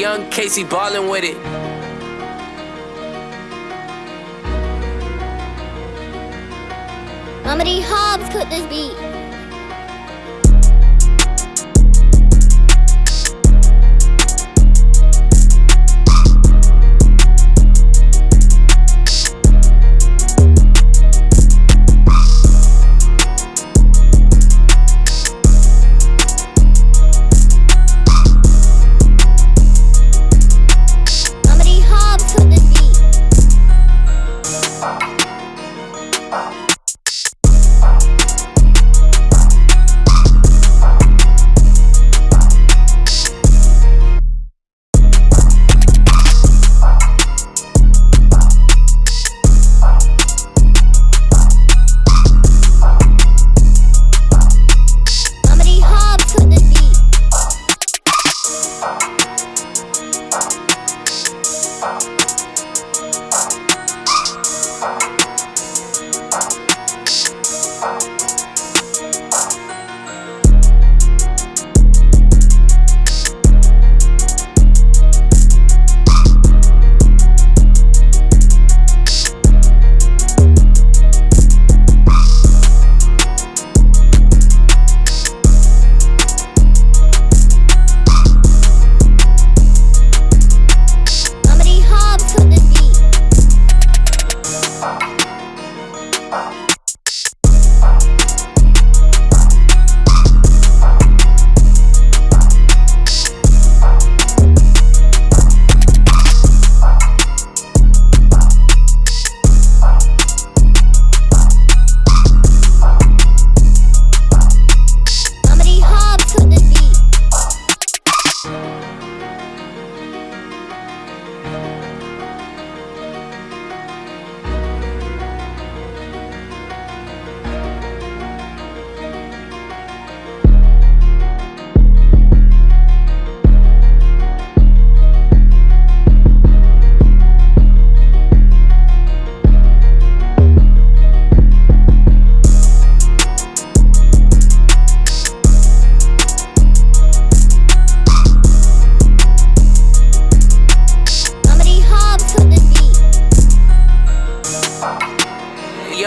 Young Casey ballin' with it. Mama D Hobbs cooked this beat.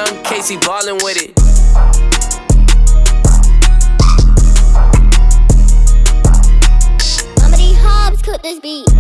Young Casey ballin' with it. Hobbs cooked this beat.